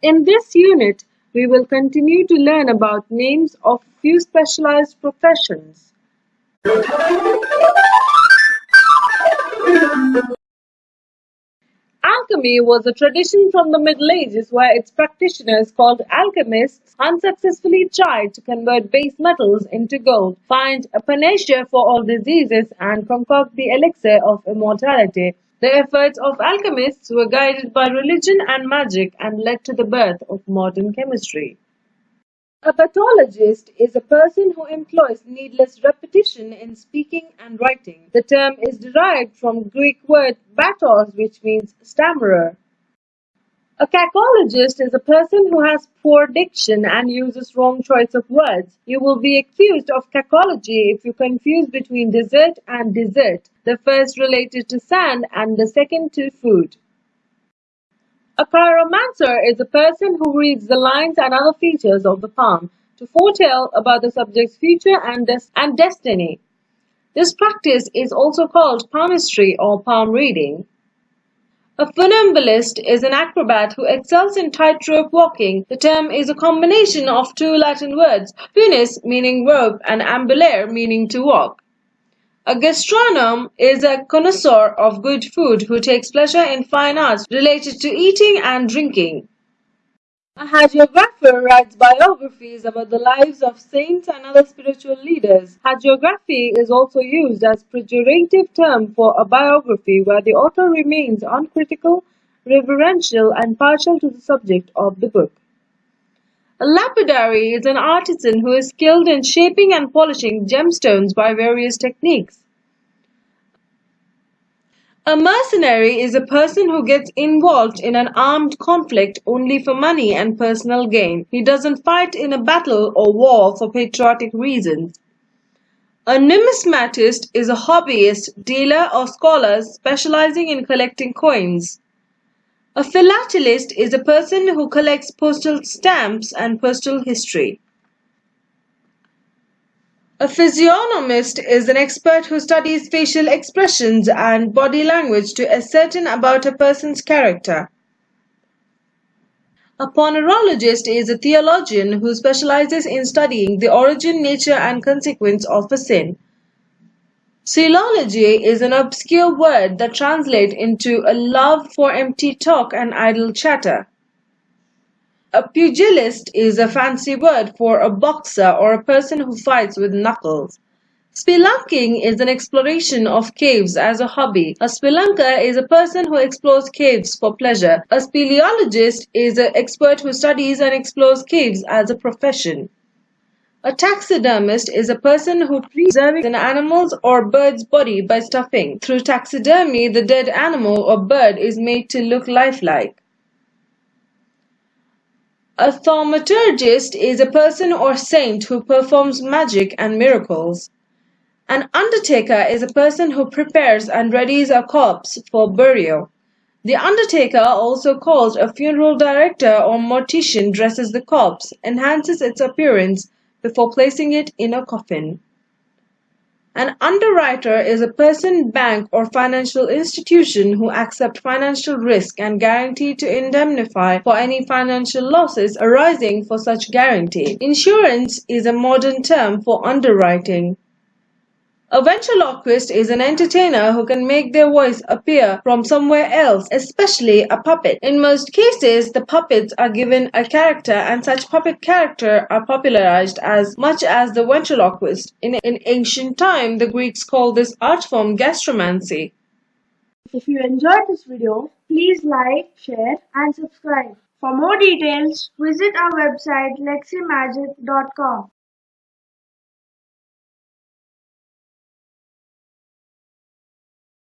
In this unit, we will continue to learn about names of few specialized professions. Alchemy was a tradition from the Middle Ages where its practitioners, called alchemists, unsuccessfully tried to convert base metals into gold, find a panacea for all diseases, and concoct the elixir of immortality. The efforts of alchemists were guided by religion and magic and led to the birth of modern chemistry. A battologist is a person who employs needless repetition in speaking and writing. The term is derived from Greek word "battos" which means stammerer. A cacologist is a person who has poor diction and uses wrong choice of words. You will be accused of cacology if you confuse between dessert and dessert, the first related to sand and the second to food. A chiromancer is a person who reads the lines and other features of the palm to foretell about the subject's future and, des and destiny. This practice is also called palmistry or palm reading. A funambulist is an acrobat who excels in tightrope walking. The term is a combination of two Latin words, funis meaning rope and ambulare meaning to walk. A gastronome is a connoisseur of good food who takes pleasure in fine arts related to eating and drinking. Hagiographer writes biographies about the lives of saints and other spiritual leaders. Hagiography is also used as a pejorative term for a biography where the author remains uncritical, reverential, and partial to the subject of the book. A lapidary is an artisan who is skilled in shaping and polishing gemstones by various techniques. A mercenary is a person who gets involved in an armed conflict only for money and personal gain. He doesn't fight in a battle or war for patriotic reasons. A numismatist is a hobbyist, dealer or scholar specializing in collecting coins. A philatelist is a person who collects postal stamps and postal history. A physiognomist is an expert who studies facial expressions and body language to ascertain about a person's character. A ponerologist is a theologian who specializes in studying the origin, nature, and consequence of a sin. Philology is an obscure word that translates into a love for empty talk and idle chatter. A pugilist is a fancy word for a boxer or a person who fights with knuckles. Spelunking is an exploration of caves as a hobby. A spelunker is a person who explores caves for pleasure. A speleologist is an expert who studies and explores caves as a profession. A taxidermist is a person who preserves an animal's or bird's body by stuffing. Through taxidermy, the dead animal or bird is made to look lifelike. A thaumaturgist is a person or saint who performs magic and miracles. An undertaker is a person who prepares and readies a corpse for burial. The undertaker, also called a funeral director or mortician, dresses the corpse, enhances its appearance, before placing it in a coffin. An underwriter is a person, bank, or financial institution who accept financial risk and guarantee to indemnify for any financial losses arising for such guarantee. Insurance is a modern term for underwriting. A ventriloquist is an entertainer who can make their voice appear from somewhere else, especially a puppet. In most cases, the puppets are given a character and such puppet character are popularized as much as the ventriloquist. In, in ancient time, the Greeks called this art form gastromancy. If you enjoyed this video, please like, share and subscribe. For more details, visit our website leximagic.com.